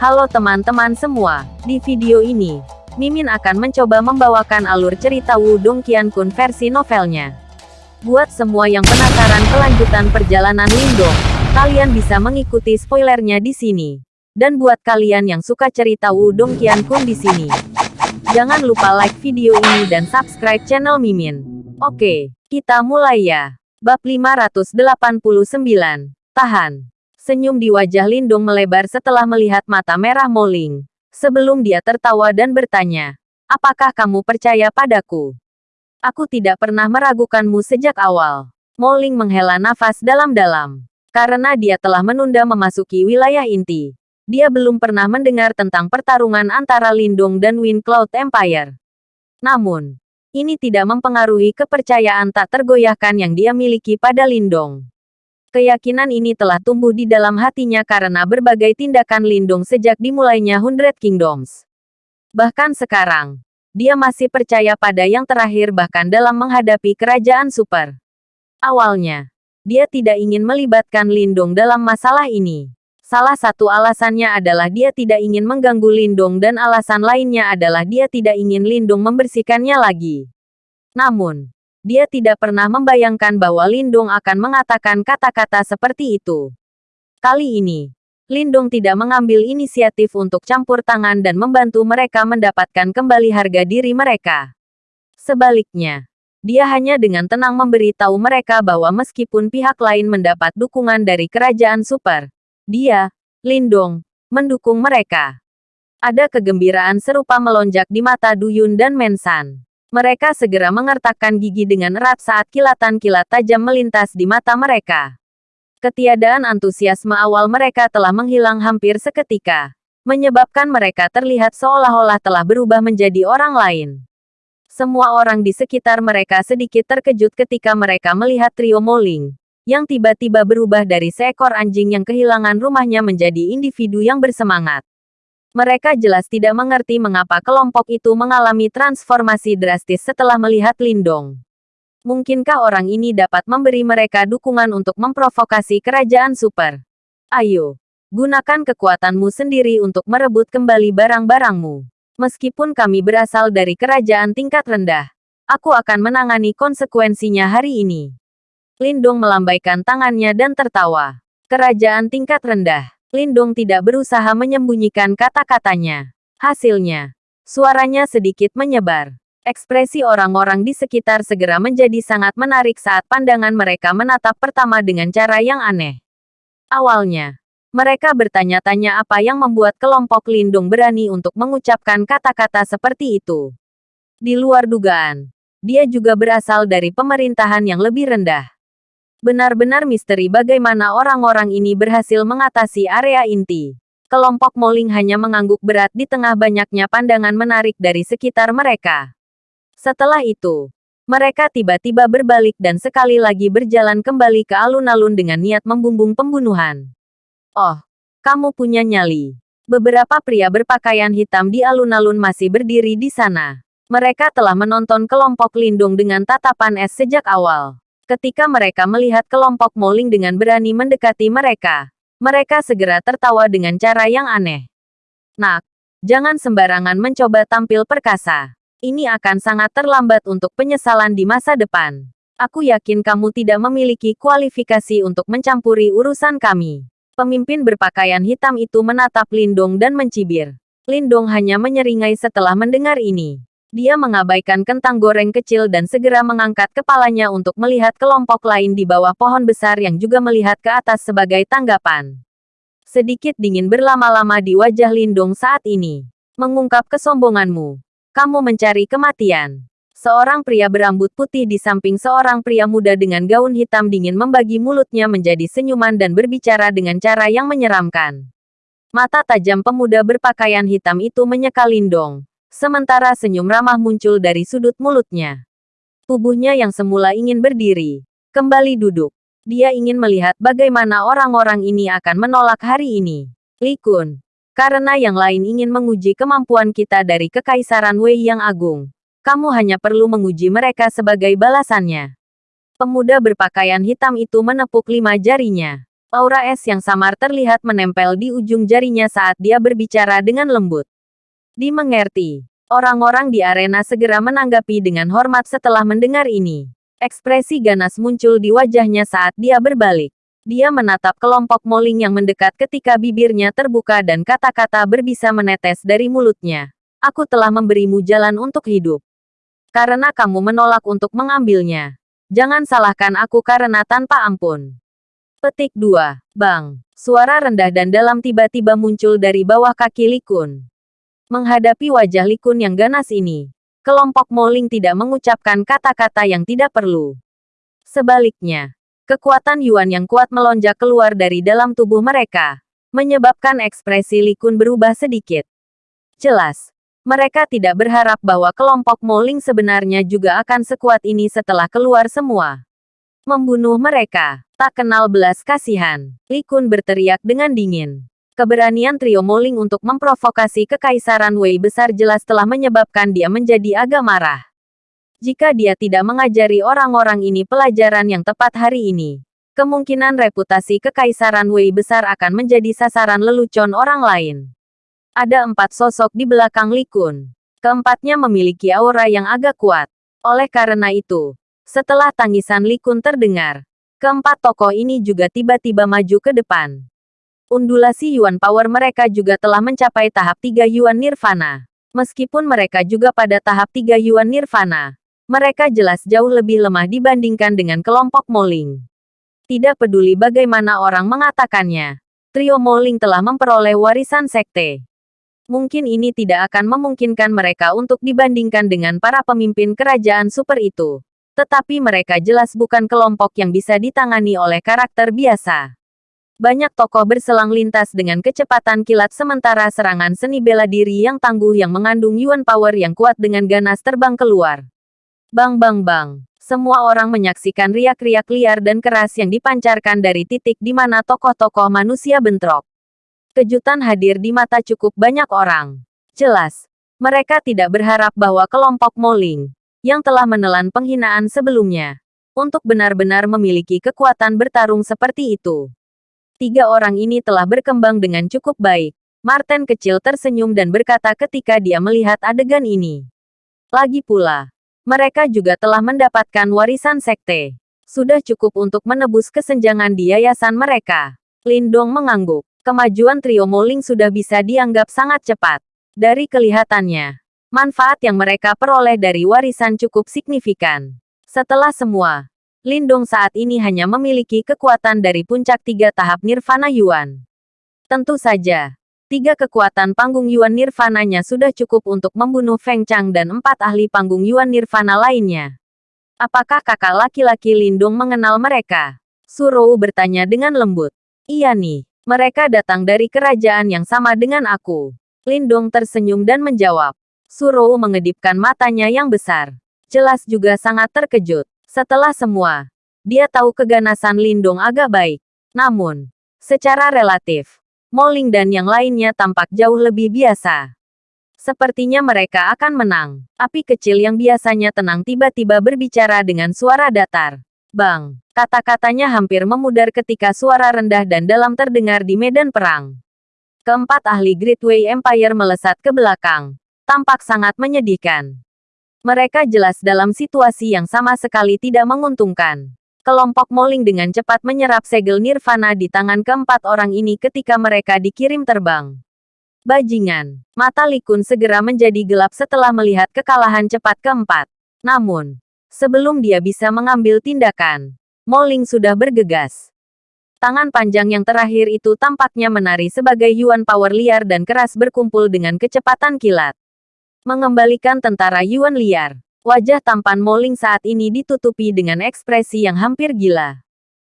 Halo teman-teman semua, di video ini, Mimin akan mencoba membawakan alur cerita Wudong Qiankun versi novelnya. Buat semua yang penasaran kelanjutan perjalanan Lindong, kalian bisa mengikuti spoilernya di sini. Dan buat kalian yang suka cerita Wudong Qiankun di sini, jangan lupa like video ini dan subscribe channel Mimin. Oke, kita mulai ya. Bab 589. Tahan. Senyum di wajah Lindung melebar setelah melihat mata merah Moling. Sebelum dia tertawa dan bertanya, Apakah kamu percaya padaku? Aku tidak pernah meragukanmu sejak awal. Moling menghela nafas dalam-dalam. Karena dia telah menunda memasuki wilayah inti. Dia belum pernah mendengar tentang pertarungan antara Lindung dan Wind Cloud Empire. Namun, ini tidak mempengaruhi kepercayaan tak tergoyahkan yang dia miliki pada Lindong. Keyakinan ini telah tumbuh di dalam hatinya karena berbagai tindakan Lindung sejak dimulainya Hundred Kingdoms. Bahkan sekarang, dia masih percaya pada yang terakhir bahkan dalam menghadapi kerajaan super. Awalnya, dia tidak ingin melibatkan Lindung dalam masalah ini. Salah satu alasannya adalah dia tidak ingin mengganggu Lindung dan alasan lainnya adalah dia tidak ingin Lindung membersihkannya lagi. Namun, dia tidak pernah membayangkan bahwa Lindung akan mengatakan kata-kata seperti itu. Kali ini, Lindung tidak mengambil inisiatif untuk campur tangan dan membantu mereka mendapatkan kembali harga diri mereka. Sebaliknya, dia hanya dengan tenang memberi tahu mereka bahwa meskipun pihak lain mendapat dukungan dari kerajaan super, dia, Lindung, mendukung mereka. Ada kegembiraan serupa melonjak di mata Duyun dan Mensan. Mereka segera mengertakkan gigi dengan erat saat kilatan-kilat tajam melintas di mata mereka. Ketiadaan antusiasme awal mereka telah menghilang hampir seketika, menyebabkan mereka terlihat seolah-olah telah berubah menjadi orang lain. Semua orang di sekitar mereka sedikit terkejut ketika mereka melihat trio Moling, yang tiba-tiba berubah dari seekor anjing yang kehilangan rumahnya menjadi individu yang bersemangat. Mereka jelas tidak mengerti mengapa kelompok itu mengalami transformasi drastis setelah melihat Lindong. Mungkinkah orang ini dapat memberi mereka dukungan untuk memprovokasi kerajaan super? Ayo, gunakan kekuatanmu sendiri untuk merebut kembali barang-barangmu. Meskipun kami berasal dari kerajaan tingkat rendah, aku akan menangani konsekuensinya hari ini. Lindong melambaikan tangannya dan tertawa. Kerajaan tingkat rendah. Lindung tidak berusaha menyembunyikan kata-katanya. Hasilnya, suaranya sedikit menyebar. Ekspresi orang-orang di sekitar segera menjadi sangat menarik saat pandangan mereka menatap pertama dengan cara yang aneh. Awalnya, mereka bertanya-tanya apa yang membuat kelompok Lindung berani untuk mengucapkan kata-kata seperti itu. Di luar dugaan, dia juga berasal dari pemerintahan yang lebih rendah. Benar-benar misteri bagaimana orang-orang ini berhasil mengatasi area inti. Kelompok Moling hanya mengangguk berat di tengah banyaknya pandangan menarik dari sekitar mereka. Setelah itu, mereka tiba-tiba berbalik dan sekali lagi berjalan kembali ke alun-alun dengan niat membumbung pembunuhan. Oh, kamu punya nyali. Beberapa pria berpakaian hitam di alun-alun masih berdiri di sana. Mereka telah menonton kelompok lindung dengan tatapan es sejak awal. Ketika mereka melihat kelompok Moling dengan berani mendekati mereka, mereka segera tertawa dengan cara yang aneh. Nak, jangan sembarangan mencoba tampil perkasa. Ini akan sangat terlambat untuk penyesalan di masa depan. Aku yakin kamu tidak memiliki kualifikasi untuk mencampuri urusan kami. Pemimpin berpakaian hitam itu menatap Lindong dan mencibir. Lindong hanya menyeringai setelah mendengar ini. Dia mengabaikan kentang goreng kecil dan segera mengangkat kepalanya untuk melihat kelompok lain di bawah pohon besar yang juga melihat ke atas sebagai tanggapan. Sedikit dingin berlama-lama di wajah Lindung saat ini. Mengungkap kesombonganmu. Kamu mencari kematian. Seorang pria berambut putih di samping seorang pria muda dengan gaun hitam dingin membagi mulutnya menjadi senyuman dan berbicara dengan cara yang menyeramkan. Mata tajam pemuda berpakaian hitam itu menyeka Lindong Sementara senyum ramah muncul dari sudut mulutnya. Tubuhnya yang semula ingin berdiri, kembali duduk. Dia ingin melihat bagaimana orang-orang ini akan menolak hari ini. Likun, karena yang lain ingin menguji kemampuan kita dari Kekaisaran Wei yang agung. Kamu hanya perlu menguji mereka sebagai balasannya. Pemuda berpakaian hitam itu menepuk lima jarinya. Aura es yang samar terlihat menempel di ujung jarinya saat dia berbicara dengan lembut. Dimengerti. Orang-orang di arena segera menanggapi dengan hormat setelah mendengar ini. Ekspresi ganas muncul di wajahnya saat dia berbalik. Dia menatap kelompok moling yang mendekat ketika bibirnya terbuka dan kata-kata berbisa menetes dari mulutnya. Aku telah memberimu jalan untuk hidup. Karena kamu menolak untuk mengambilnya. Jangan salahkan aku karena tanpa ampun. Petik 2. Bang. Suara rendah dan dalam tiba-tiba muncul dari bawah kaki Likun. Menghadapi wajah Likun yang ganas ini, kelompok Moling tidak mengucapkan kata-kata yang tidak perlu. Sebaliknya, kekuatan Yuan yang kuat melonjak keluar dari dalam tubuh mereka, menyebabkan ekspresi Likun berubah sedikit. Jelas, mereka tidak berharap bahwa kelompok Moling sebenarnya juga akan sekuat ini setelah keluar semua. Membunuh mereka. Tak kenal belas kasihan. Li Kun berteriak dengan dingin. Keberanian trio Moling untuk memprovokasi kekaisaran Wei besar jelas telah menyebabkan dia menjadi agak marah. Jika dia tidak mengajari orang-orang ini pelajaran yang tepat hari ini, kemungkinan reputasi kekaisaran Wei besar akan menjadi sasaran lelucon orang lain. Ada empat sosok di belakang Li Kun. Keempatnya memiliki aura yang agak kuat. Oleh karena itu, setelah tangisan Likun terdengar, keempat tokoh ini juga tiba-tiba maju ke depan. Undulasi Yuan Power mereka juga telah mencapai tahap 3 Yuan Nirvana. Meskipun mereka juga pada tahap 3 Yuan Nirvana, mereka jelas jauh lebih lemah dibandingkan dengan kelompok Moling. Tidak peduli bagaimana orang mengatakannya, trio Moling telah memperoleh warisan sekte. Mungkin ini tidak akan memungkinkan mereka untuk dibandingkan dengan para pemimpin kerajaan super itu. Tetapi mereka jelas bukan kelompok yang bisa ditangani oleh karakter biasa. Banyak tokoh berselang lintas dengan kecepatan kilat sementara serangan seni bela diri yang tangguh yang mengandung Yuan Power yang kuat dengan ganas terbang keluar. Bang bang bang. Semua orang menyaksikan riak-riak liar dan keras yang dipancarkan dari titik di mana tokoh-tokoh manusia bentrok. Kejutan hadir di mata cukup banyak orang. Jelas, mereka tidak berharap bahwa kelompok Moling, yang telah menelan penghinaan sebelumnya, untuk benar-benar memiliki kekuatan bertarung seperti itu. Tiga orang ini telah berkembang dengan cukup baik. Martin kecil tersenyum dan berkata ketika dia melihat adegan ini. Lagi pula, mereka juga telah mendapatkan warisan sekte. Sudah cukup untuk menebus kesenjangan di yayasan mereka. Lindong mengangguk. Kemajuan trio Moling sudah bisa dianggap sangat cepat. Dari kelihatannya, Manfaat yang mereka peroleh dari warisan cukup signifikan. Setelah semua, Lindong saat ini hanya memiliki kekuatan dari puncak tiga tahap Nirvana Yuan. Tentu saja, tiga kekuatan panggung Yuan Nirvananya sudah cukup untuk membunuh Feng Chang dan empat ahli panggung Yuan Nirvana lainnya. Apakah kakak laki-laki Lindong mengenal mereka? Surou bertanya dengan lembut. Iya nih, mereka datang dari kerajaan yang sama dengan aku. Lindong tersenyum dan menjawab. Surou mengedipkan matanya yang besar. Jelas juga sangat terkejut. Setelah semua, dia tahu keganasan Lindong agak baik. Namun, secara relatif, Moling dan yang lainnya tampak jauh lebih biasa. Sepertinya mereka akan menang. Api kecil yang biasanya tenang tiba-tiba berbicara dengan suara datar. Bang, kata-katanya hampir memudar ketika suara rendah dan dalam terdengar di medan perang. Keempat ahli Great Way Empire melesat ke belakang, tampak sangat menyedihkan. Mereka jelas dalam situasi yang sama sekali tidak menguntungkan. Kelompok Moling dengan cepat menyerap segel nirvana di tangan keempat orang ini ketika mereka dikirim terbang. Bajingan, mata Likun segera menjadi gelap setelah melihat kekalahan cepat keempat. Namun, sebelum dia bisa mengambil tindakan, Moling sudah bergegas. Tangan panjang yang terakhir itu tampaknya menari sebagai Yuan Power liar dan keras berkumpul dengan kecepatan kilat. Mengembalikan tentara Yuan liar. Wajah tampan Moling saat ini ditutupi dengan ekspresi yang hampir gila.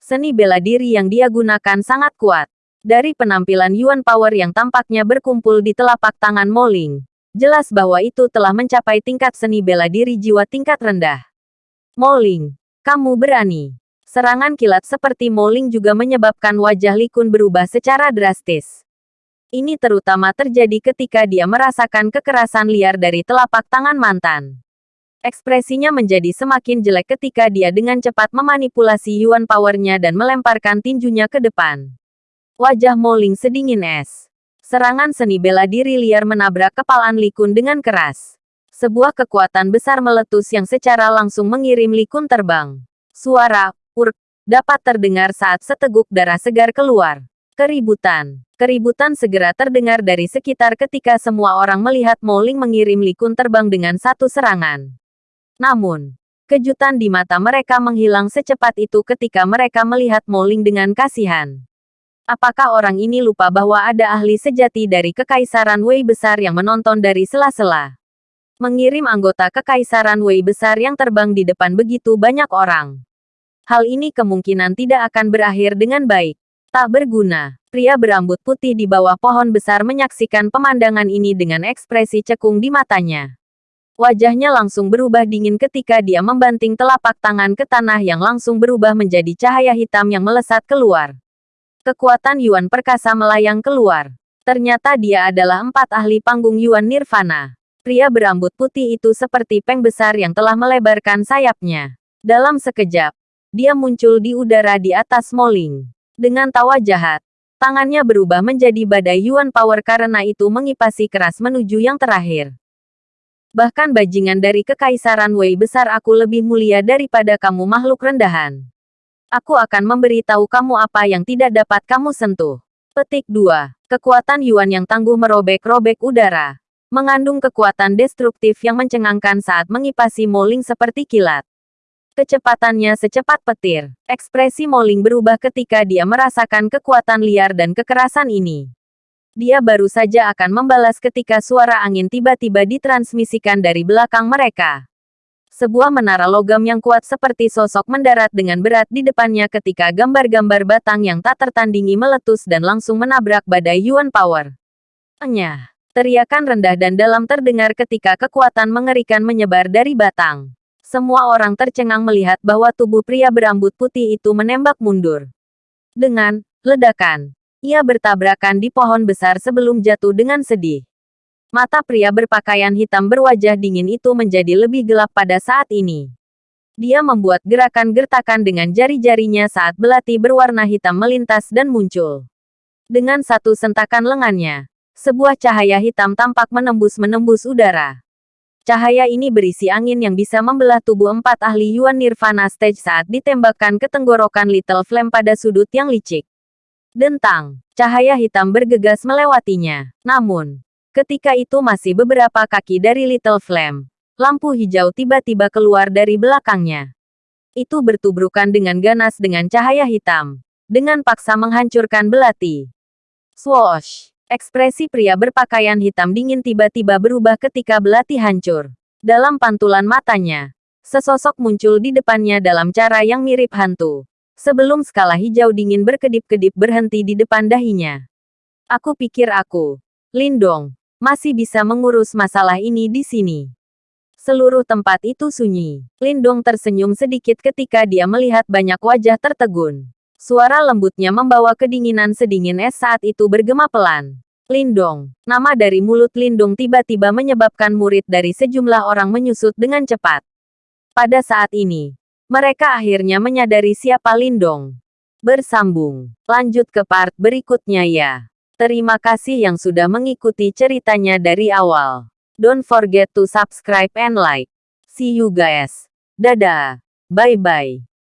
Seni bela diri yang dia gunakan sangat kuat. Dari penampilan Yuan Power yang tampaknya berkumpul di telapak tangan Moling, jelas bahwa itu telah mencapai tingkat seni bela diri jiwa tingkat rendah. Moling, kamu berani. Serangan kilat seperti Moling juga menyebabkan wajah Likun berubah secara drastis. Ini terutama terjadi ketika dia merasakan kekerasan liar dari telapak tangan mantan. Ekspresinya menjadi semakin jelek ketika dia dengan cepat memanipulasi Yuan Power-nya dan melemparkan tinjunya ke depan. Wajah Moling sedingin es. Serangan seni bela diri liar menabrak kepalan Likun dengan keras. Sebuah kekuatan besar meletus yang secara langsung mengirim Likun terbang. Suara, urk, dapat terdengar saat seteguk darah segar keluar. Keributan. Keributan segera terdengar dari sekitar ketika semua orang melihat Moling mengirim Likun terbang dengan satu serangan. Namun, kejutan di mata mereka menghilang secepat itu ketika mereka melihat Moling dengan kasihan. Apakah orang ini lupa bahwa ada ahli sejati dari Kekaisaran Wei Besar yang menonton dari sela-sela? Mengirim anggota Kekaisaran Wei Besar yang terbang di depan begitu banyak orang. Hal ini kemungkinan tidak akan berakhir dengan baik. Tak berguna. Pria berambut putih di bawah pohon besar menyaksikan pemandangan ini dengan ekspresi cekung di matanya. Wajahnya langsung berubah dingin ketika dia membanting telapak tangan ke tanah yang langsung berubah menjadi cahaya hitam yang melesat keluar. Kekuatan Yuan perkasa melayang keluar. Ternyata dia adalah empat ahli panggung Yuan Nirvana. Pria berambut putih itu seperti peng besar yang telah melebarkan sayapnya. Dalam sekejap, dia muncul di udara di atas Moling. Dengan tawa jahat, tangannya berubah menjadi badai Yuan Power karena itu mengipasi keras menuju yang terakhir. Bahkan bajingan dari kekaisaran Wei besar aku lebih mulia daripada kamu makhluk rendahan. Aku akan memberitahu kamu apa yang tidak dapat kamu sentuh. Petik 2. Kekuatan Yuan yang tangguh merobek-robek udara. Mengandung kekuatan destruktif yang mencengangkan saat mengipasi Moling seperti kilat. Kecepatannya secepat petir. Ekspresi Moling berubah ketika dia merasakan kekuatan liar dan kekerasan ini dia baru saja akan membalas ketika suara angin tiba-tiba ditransmisikan dari belakang mereka. Sebuah menara logam yang kuat seperti sosok mendarat dengan berat di depannya ketika gambar-gambar batang yang tak tertandingi meletus dan langsung menabrak badai Yuan Power. Enyah. Teriakan rendah dan dalam terdengar ketika kekuatan mengerikan menyebar dari batang. Semua orang tercengang melihat bahwa tubuh pria berambut putih itu menembak mundur. Dengan ledakan, ia bertabrakan di pohon besar sebelum jatuh dengan sedih. Mata pria berpakaian hitam berwajah dingin itu menjadi lebih gelap pada saat ini. Dia membuat gerakan gertakan dengan jari-jarinya saat belati berwarna hitam melintas dan muncul. Dengan satu sentakan lengannya, sebuah cahaya hitam tampak menembus-menembus udara. Cahaya ini berisi angin yang bisa membelah tubuh empat ahli Yuan Nirvana Stage saat ditembakkan ke tenggorokan Little Flame pada sudut yang licik. Dentang, cahaya hitam bergegas melewatinya. Namun, ketika itu masih beberapa kaki dari Little Flame, lampu hijau tiba-tiba keluar dari belakangnya. Itu bertubrukan dengan ganas dengan cahaya hitam, dengan paksa menghancurkan belati. Swoosh! Ekspresi pria berpakaian hitam dingin tiba-tiba berubah ketika belati hancur. Dalam pantulan matanya, sesosok muncul di depannya dalam cara yang mirip hantu sebelum skala hijau dingin berkedip-kedip berhenti di depan dahinya. Aku pikir aku, Lindong, masih bisa mengurus masalah ini di sini. Seluruh tempat itu sunyi. Lindong tersenyum sedikit ketika dia melihat banyak wajah tertegun. Suara lembutnya membawa kedinginan sedingin es saat itu bergema pelan. Lindong, nama dari mulut Lindong tiba-tiba menyebabkan murid dari sejumlah orang menyusut dengan cepat. Pada saat ini, mereka akhirnya menyadari siapa Lindong. Bersambung. Lanjut ke part berikutnya ya. Terima kasih yang sudah mengikuti ceritanya dari awal. Don't forget to subscribe and like. See you guys. Dadah. Bye-bye.